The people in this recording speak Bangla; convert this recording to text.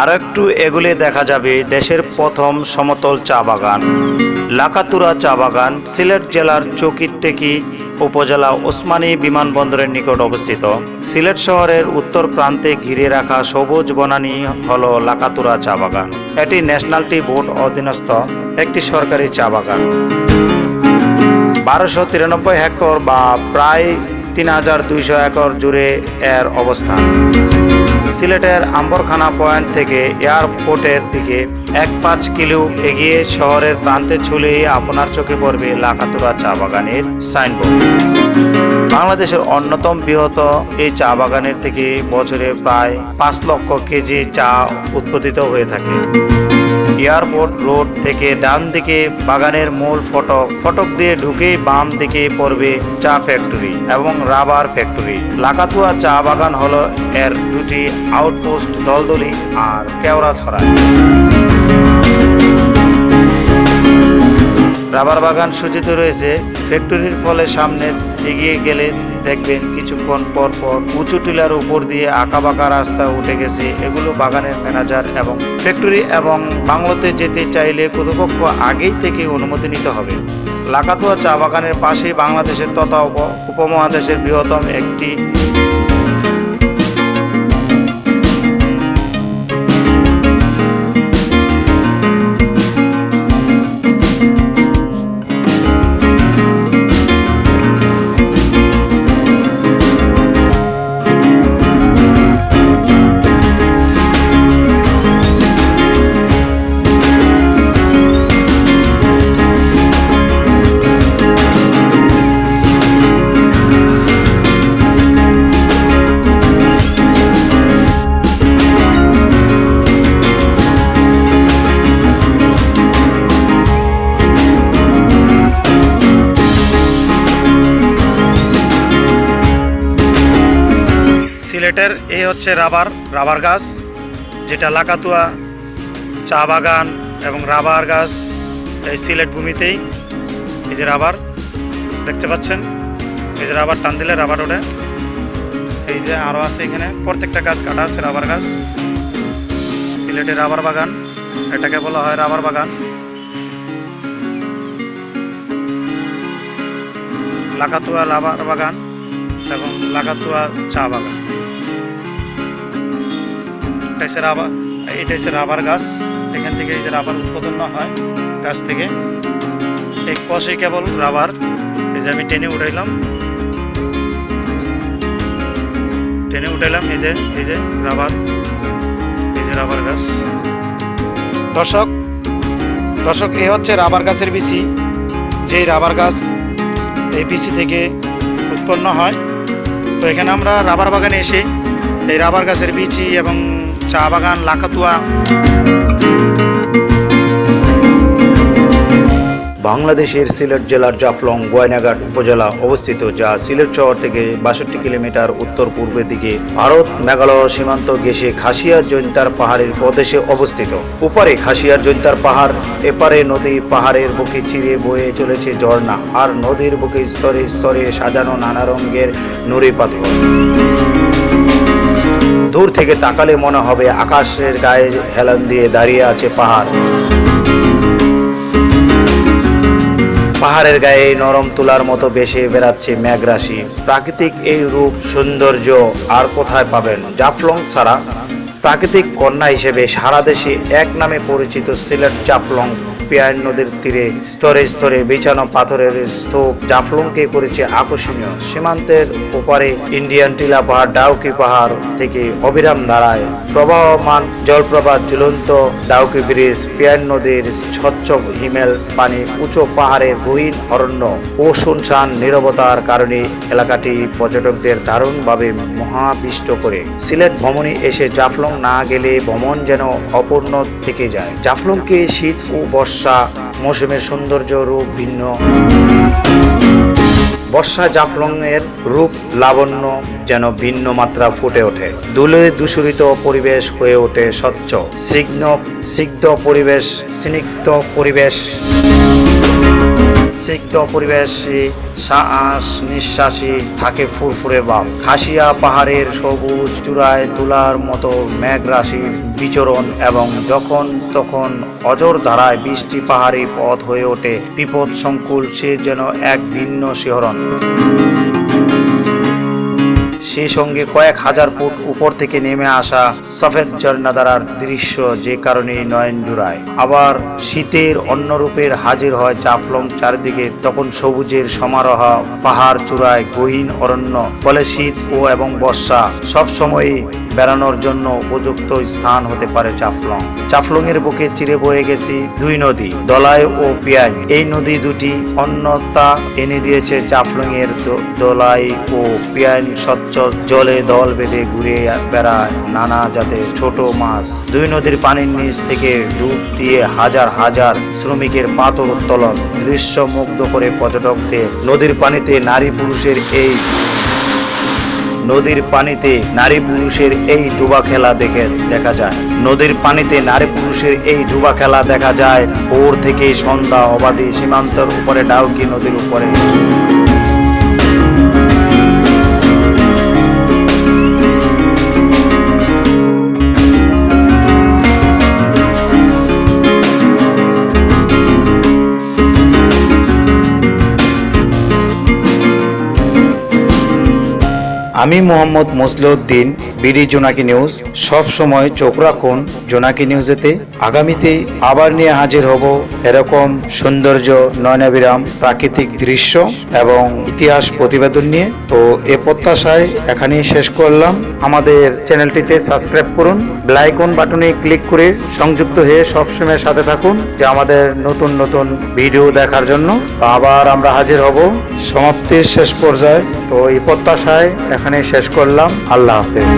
আর একটু এগুলে দেখা যাবে দেশের প্রথম সমতল চা বাগান। লাকাতুরা চা বাগান সিলেট জেলার চকিরটেকি উপজেলা ওসমানী বিমানবন্দরের নিকট অবস্থিত। সিলেট শহরের উত্তর প্রান্তে ঘিরে রাখা সবুজ বনানী হল লাকাতুরা চা বাগান। এটি ন্যাশনাল টি বোর্ড অধীনস্থ একটি সরকারি চা বাগান। বারোশো তিরানব্বই হেক্টর বা প্রায় তিন হাজার দুইশো একর জুড়ে এর অবস্থান। সিলেটের আম্বরখানা পয়েন্ট থেকে এয়ারপোর্টের দিকে এক পাঁচ কিলো এগিয়ে শহরের প্রান্তে ছুলেই আপনার চোখে পড়বে লাকাতুরা চা বাগানের সাইনবোর্ড। বাংলাদেশের অন্যতম বৃহৎ এই চা বাগানের থেকে বছরে প্রায় পাঁচ লক্ষ কেজি চা উৎপাদিত হয়ে থাকে। এয়ারপোর্ট রোড থেকে ডান দিকে বাগানের মূল ফটক। ফটক দিয়ে ঢুকেই বাম দিকে পড়বে চা ফ্যাক্টরি এবং রাবার ফ্যাক্টরি লাকাতুয়া চা বাগান হলো এর দুটি আউটপোস্ট দলদলি আর কেওড়া ছড়া। রাবার বাগান সূচিত রয়েছে। ফ্যাক্টরির ফলে সামনে এগিয়ে গেলে দেখবেন কিছুক্ষণ পর পর উঁচু টিলার উপর দিয়ে আঁকা বাঁকা রাস্তা উঠে গেছে। এগুলো বাগানের ম্যানেজার এবং ফ্যাক্টরি এবং বাংলোতে যেতে চাইলে কর্তৃপক্ষ আগেই থেকে অনুমতি নিতে হবে। লাকাতুয়া চা বাগানের পাশেই বাংলাদেশের তথা উপ- উপমহাদেশের বৃহত্তম একটি সিলেটের এই হচ্ছে রাবার রাবার গাছ, যেটা লাকাতুয়া, চা বাগান এবং রাবার গাছ এই সিলেট ভূমিতেই। এই যে রাবার, দেখতে পাচ্ছেন? এই যে রাবার টান দিলে রাবার ওঠে। এই যে আরও আছে এখানে, প্রত্যেকটা গাছ কাটা আছে রাবার গাছ। সিলেটের রাবার বাগান, এটাকে বলা হয় রাবার বাগান। লাকাতুয়া রাবার বাগান এবং লাকাতুয়া চা বাগান। এটা রাবার, এটা হচ্ছে রাবার গাছ। এখান থেকে এই যে রাবার উৎপাদন হয় গাছ থেকে। এই কষে কেবল রাবার। এই যে আমি টেনে উঠাইলাম। টেনে উঠাইলাম, এই যে এই যে রাবার। এই যে রাবার গাছ। দর্শক দর্শক এ হচ্ছে রাবার গাছের বিচি যেই রাবার গাছ এই বিচি থেকে উৎপন্ন হয়। তো এখানে আমরা রাবার বাগানে এসে এই রাবার গাছের বিচি এবং চা বাগান, লাকাতুয়া। বাংলাদেশের সিলেট জেলার জাফলং, গয়নাঘাট উপজেলা অবস্থিত, যা সিলেট শহর থেকে বাষট্টি কিলোমিটার উত্তর পূর্বের দিকে ভারত, মেঘালয় সীমান্ত ঘেঁষে খাসিয়ার জৈন্তার পাহাড়ের প্রদেশে অবস্থিত। উপরে খাসিয়ার জৈন্তার পাহাড়, এপারে নদী পাহাড়ের বুকে চিরে বয়ে চলেছে ঝর্ণা, আর নদীর বুকে স্তরে স্তরে সাজানো নানা রঙের নুড়ি পাথর। দূর থেকে তাকালে মনে হবে আকাশের গায়ে হেলান দিয়ে দাঁড়িয়ে আছে পাহাড়। পাহাড়ের গায়ে নরম তুলার মতো বেশে বেড়াচ্ছে মেঘরাশি প্রাকৃতিক এই রূপ সৌন্দর্য আর কোথায় পাবেন? জাফলং ছাড়া প্রাকৃতিক কন্যা হিসেবে সারা দেশে এক নামে পরিচিত সিলেট জাফলং পিয়ার নদীর তীরে, স্তরে স্তরে বিছানো পাথরের স্তূপ জাফলংকে করেছে আকর্ষণীয়। সীমান্তের ওপারে ইন্ডিয়ান টিলা পাহাড়, ডাউকি পাহাড় থেকে অবিরাম ধারায় প্রবাহমান জলপ্রপাত ঝুলন্ত ডাউকি ব্রিজ, পিয়ার নদীর স্বচ্ছ হিমেল পানি, উঁচু পাহাড়ের গহীন অরণ্য ও শুনশান নীরবতার কারণে এলাকাটি পর্যটকদের দারুণভাবে মহাবিষ্ট করে। সিলেট ভ্রমণে এসে জাফলং না গেলে ভ্রমণ যেন অপূর্ণ থেকে যায়। জাফলংকে শীত ও বর্ষা মৌসুমের সৌন্দর্য রূপ ভিন্ন। বর্ষা জাফলং এর রূপ লাবণ্য যেন ভিন্ন মাত্রা ফুটে ওঠে। দুলে দূষিত পরিবেশ হয়ে ওঠে স্বচ্ছ সিগ্ন সিগ্ধ পরিবেশ, স্নিগ্ধ পরিবেশ। নিঃসিক্ত পরিবেশে শ্বাস নিঃশ্বাসে থাকে ফুরফুরে বাপ খাসিয়া পাহাড়ের সবুজ চূড়ায় তুলার মতো মেঘ রাশির বিচরণ এবং যখন তখন অজর ধারায় বৃষ্টি পাহাড়ি পথ হয়ে ওঠে বিপদ সংকুল সে যেন এক ভিন্ন শিহরণ। সেই সঙ্গে কয়েক হাজার ফুট উপর থেকে নেমে আসা সফেদ ঝর্ণাধারার দৃশ্য যে কারণে নয়ন জুড়ায় আবার শীতের অন্য রূপের হাজির হয় জাফলং চারিদিকে, তখন সবুজের সমারোহ, পাহাড় চূড়ায় গহীন অরণ্য, ফলে শীত ও এবং বর্ষা সব সময়ই বেড়ানোর জন্য উপযুক্ত স্থান হতে পারে চাফলং চাফলং এর বুকে চিরে বয়ে গেছি দুই নদী, দলাই ও পিয়াই এই নদী দুটি অন্যতা এনে দিয়েছে চাফলং এর দলাই ও পিয়াইন স্বচ্ছ জলে দল বেঁধে ঘুরে বেড়ায় নানা জাতের ছোট মাছ। দুই নদীর পানির নিচ থেকে ডুব দিয়ে হাজার হাজার শ্রমিকের পাথর উত্তোলন। দৃশ্য মুগ্ধ করে পর্যটকদের। নদীর পানিতে নারী পুরুষের এই নদীর পানিতে নারী পুরুষের এই ডুবা খেলা দেখে দেখা যায়। নদীর পানিতে নারী পুরুষের এই ডুবা খেলা দেখা যায়। ভোর থেকে সন্ধ্যা অবাধি সীমান্তর উপরে, ডাউকি নদীর উপরে। আমি মোহাম্মদ মসলিউদ্দিন বিডি জোনাকি নিউজ সব সময় চোখ রাখুন জোনাকি নিউজেতে। আগামীতে আবার নিয়ে হাজির হব এরকম সৌন্দর্য নয়নাবিরাম প্রাকৃতিক দৃশ্য এবং ইতিহাস প্রতিবেদন নিয়ে। তো এ প্রত্যাশায় এখানেই শেষ করলাম। আমাদের চ্যানেলটিতে সাবস্ক্রাইব করুন বেলাইকন বাটনে ক্লিক করে সংযুক্ত হয়ে সবসময় সাথে থাকুন যে আমাদের নতুন নতুন ভিডিও দেখার জন্য। আবার আমরা হাজির হব। সমাপ্তির শেষ পর্যায়ে। তো এই প্রত্যাশায় এখানে শেষ করলাম। আল্লাহ হাফেজ।